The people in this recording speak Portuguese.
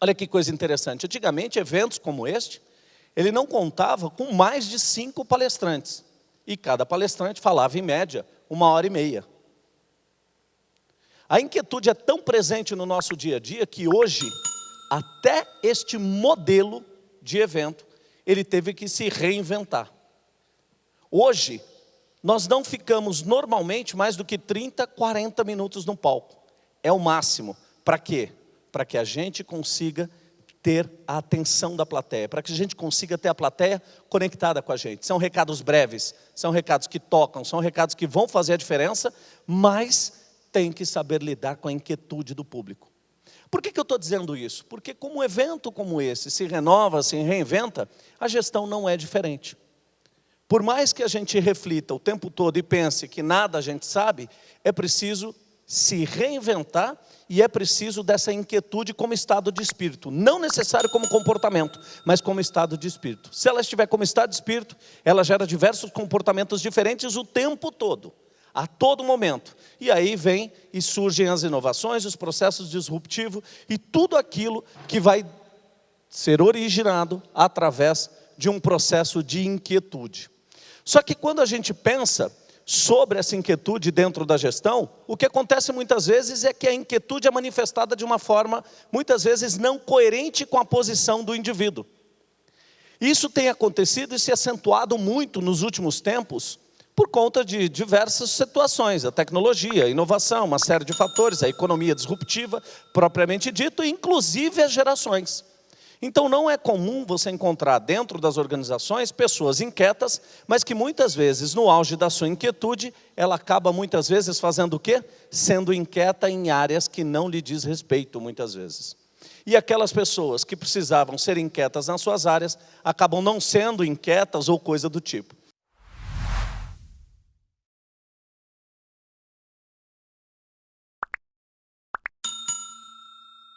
Olha que coisa interessante. Antigamente, eventos como este, ele não contava com mais de cinco palestrantes. E cada palestrante falava, em média, uma hora e meia. A inquietude é tão presente no nosso dia a dia que hoje, até este modelo de evento, ele teve que se reinventar. Hoje, nós não ficamos normalmente mais do que 30, 40 minutos no palco. É o máximo. Para quê? Para que a gente consiga ter a atenção da plateia, para que a gente consiga ter a plateia conectada com a gente. São recados breves, são recados que tocam, são recados que vão fazer a diferença, mas tem que saber lidar com a inquietude do público. Por que, que eu estou dizendo isso? Porque como um evento como esse se renova, se reinventa, a gestão não é diferente. Por mais que a gente reflita o tempo todo e pense que nada a gente sabe, é preciso se reinventar e é preciso dessa inquietude como estado de espírito. Não necessário como comportamento, mas como estado de espírito. Se ela estiver como estado de espírito, ela gera diversos comportamentos diferentes o tempo todo a todo momento. E aí vem e surgem as inovações, os processos disruptivos e tudo aquilo que vai ser originado através de um processo de inquietude. Só que quando a gente pensa sobre essa inquietude dentro da gestão, o que acontece muitas vezes é que a inquietude é manifestada de uma forma, muitas vezes, não coerente com a posição do indivíduo. Isso tem acontecido e se acentuado muito nos últimos tempos, por conta de diversas situações, a tecnologia, a inovação, uma série de fatores, a economia disruptiva, propriamente dito, inclusive as gerações. Então não é comum você encontrar dentro das organizações pessoas inquietas, mas que muitas vezes, no auge da sua inquietude, ela acaba muitas vezes fazendo o quê? Sendo inquieta em áreas que não lhe diz respeito, muitas vezes. E aquelas pessoas que precisavam ser inquietas nas suas áreas, acabam não sendo inquietas ou coisa do tipo.